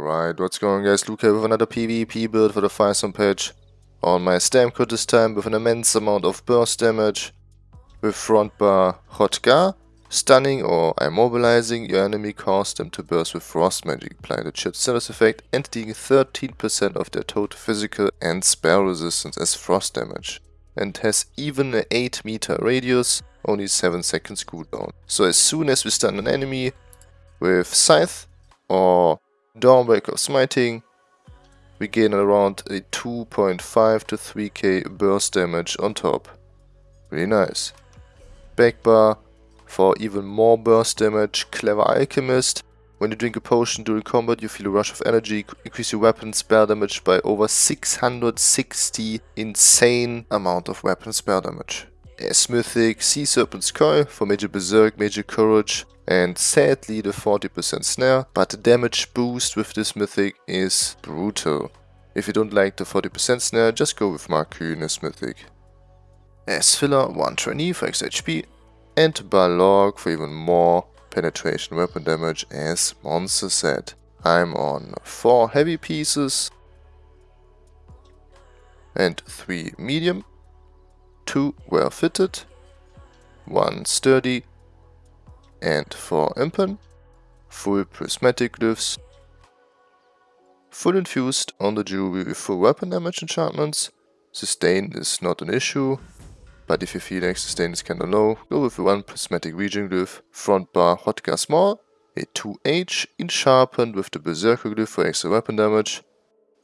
Alright, what's going on guys, Luke here with another PvP build for the Firestorm patch. On my Stamcro this time with an immense amount of burst damage. With front bar Hrothgar, stunning or immobilizing your enemy cause them to burst with frost magic. Apply the chill status effect and dealing 13% of their total physical and spell resistance as frost damage. And has even an 8 meter radius, only 7 seconds cooldown. So as soon as we stun an enemy with Scythe or Dawnbreaker Smiting, we gain around a 2.5 to 3k burst damage on top. Really nice. Backbar for even more burst damage, Clever Alchemist. When you drink a potion during combat, you feel a rush of energy, increase your weapon spell damage by over 660 insane amount of weapon spell damage. As Mythic Sea Serpent's Coil for Major Berserk, Major Courage, and sadly the 40% snare, but the damage boost with this mythic is brutal. If you don't like the 40% snare, just go with Markyn as mythic. As filler, 1 trainee for extra HP, and Balorgh for even more penetration weapon damage as monster set. I'm on 4 heavy pieces and 3 medium, 2 well fitted, 1 sturdy and for Impen, full prismatic glyphs, full infused on the jewelry with full weapon damage enchantments, sustain is not an issue, but if you feel like sustain is kinda low, go with one prismatic regen glyph, front bar Hrothgar small, a 2H in sharpened with the berserker glyph for extra weapon damage,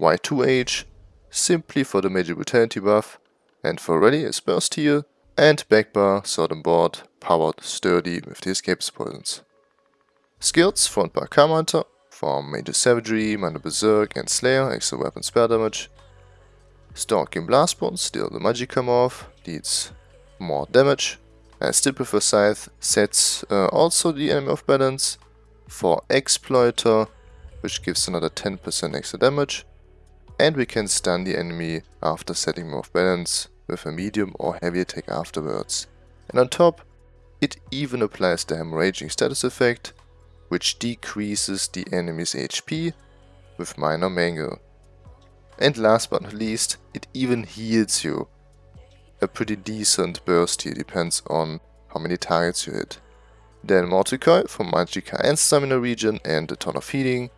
Y2H simply for the major brutality buff, and for ready is burst heal, and backbar sword and board powered sturdy with the escape poisons. Skills front bar Camo Hunter for major savagery, minor berserk and slayer, extra weapon spell damage. Stalking Blast Blastbones, steal the Magicka morph, deals more damage. And still prefer Scythe sets uh, also the enemy off balance for Exploiter, which gives another 10% extra damage. And we can stun the enemy after setting him off balance with a medium or heavy attack afterwards. And on top, it even applies the hemorrhaging status effect, which decreases the enemy's HP with minor mangle. And last but not least, it even heals you. A pretty decent burst here, depends on how many targets you hit. Then Mortal Coil for Magicka and Stamina Regen and a ton of healing.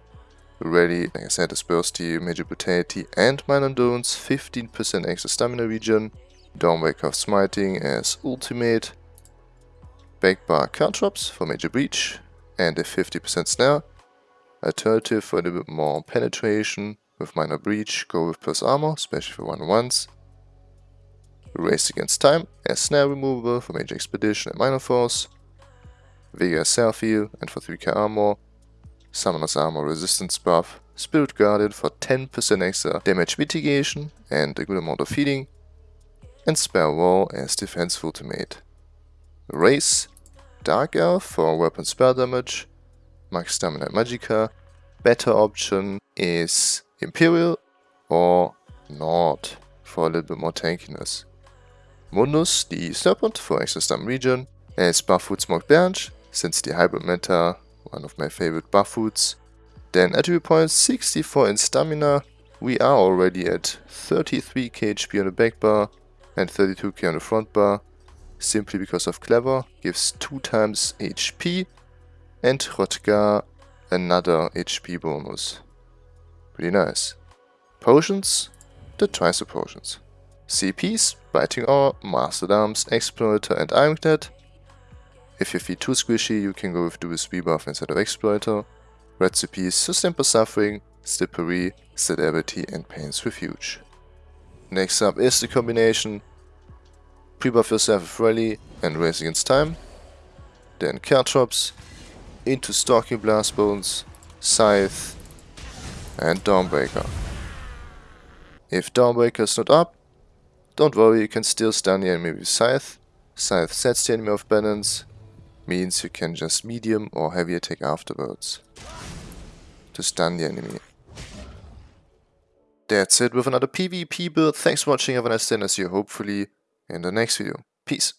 Ready, like I said, is Bursty, Major Brutality and Minor Endurance, 15% extra Stamina Regen. Dawnbreaker of Smiting as Ultimate, Backbar Caltrops for Major Breach and a 50% snare. Alternative for a little bit more penetration with Minor Breach, go with plus armor, especially for one ones. Race Against Time as snare removable for Major Expedition and Minor Force. Self Heal and for 3k armor. Summoner's Armor Resistance buff. Spirit Guardian for 10% extra damage mitigation and a good amount of healing. And Spell Wall as defense ultimate. Race Dark Elf for weapon spell damage, max stamina magicka. Better option is Imperial or Nord for a little bit more tankiness. Mundus, the Serpent for extra stun regen, as Buffoot Smoke Bench, since the hybrid meta, one of my favorite Buffoots. Then attribute points 64 in stamina, we are already at 33k HP on the back bar and 32k on the front bar, simply because of Clever, gives 2 times HP, and Hrothgar another HP bonus. Pretty nice. Potions, the Tricer potions. CPs, Biting Aura, Master Arms, Exploiter and Ironclad. If you feel too squishy, you can go with Dual buff instead of Exploiter. Recipes, Sustain Suffering, Slippery, Celerity and Pain's Refuge. Next up is the combination Pre-buff yourself with Rally and Race Against Time. Then Caltrops, into Stalking Blastbones, Scythe and Dawnbreaker. If Dawnbreaker is not up, don't worry, you can still stun the enemy with Scythe. Scythe sets the enemy off balance, means you can just medium or heavy attack afterwards to stun the enemy. That's it with another PvP build. Thanks for watching, have a nice day and I see you hopefully in the next video. Peace.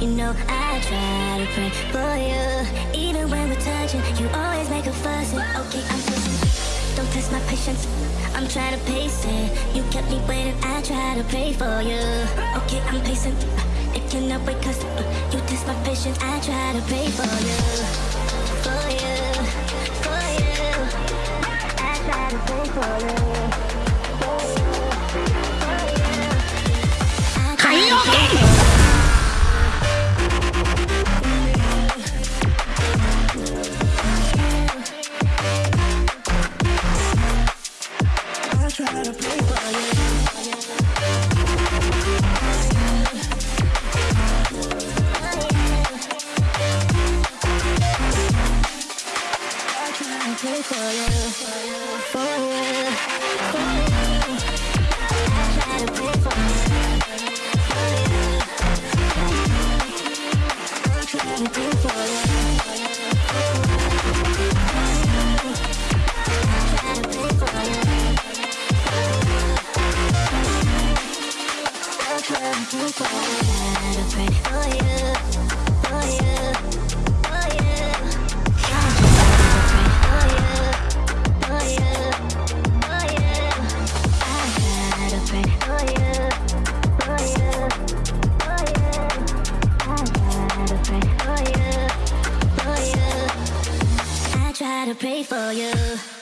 You know I try to pray for you. Even when we're touching You always make a fuss. And Okay, I'm patient. Don't test my patience. I'm trying to pace it. You kept me waiting. I try to pray for you. Okay, I'm patient. It cannot wait cause You test my patience. I try to pray for you So go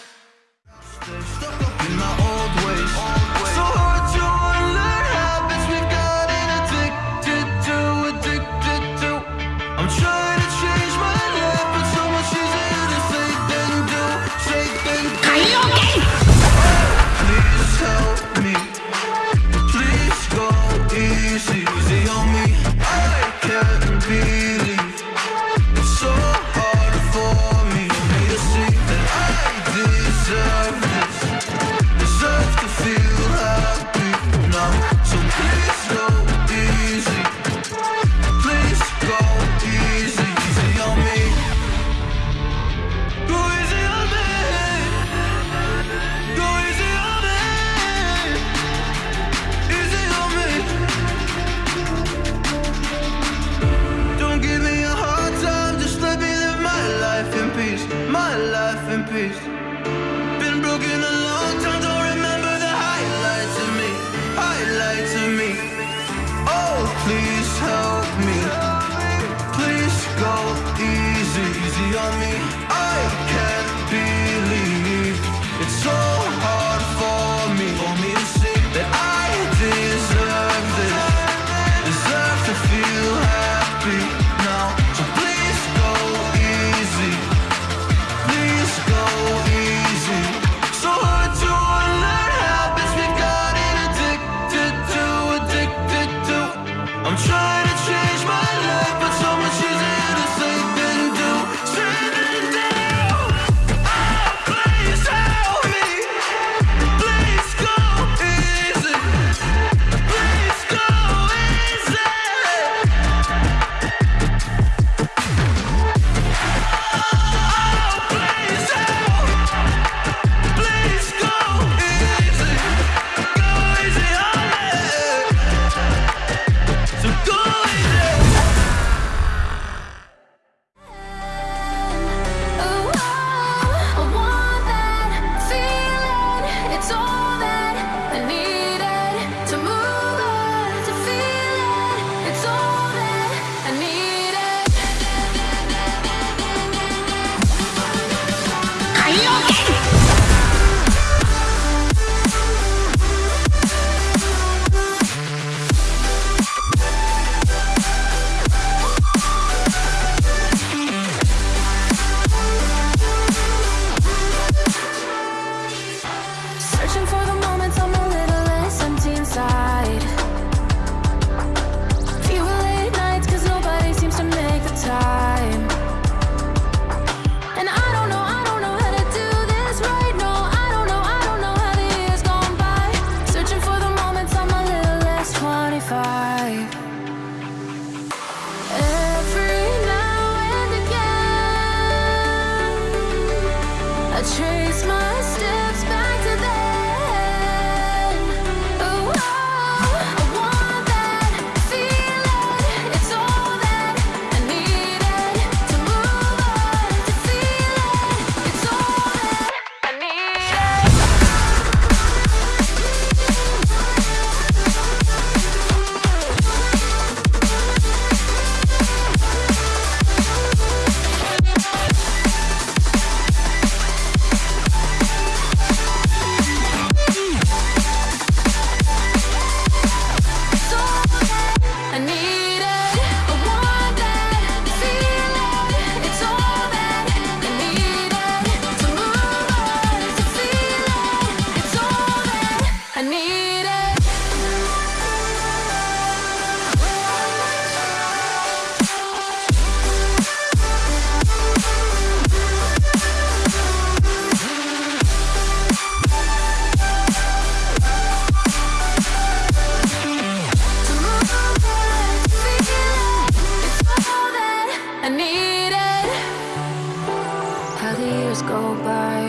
the years go by.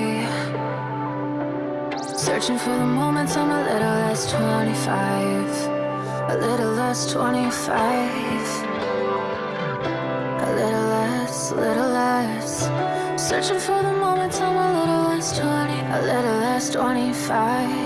Searching for the moments I'm a little less 25 A little less 25 A little less, little less. Searching for the moments I'm a little less 20 A little less 25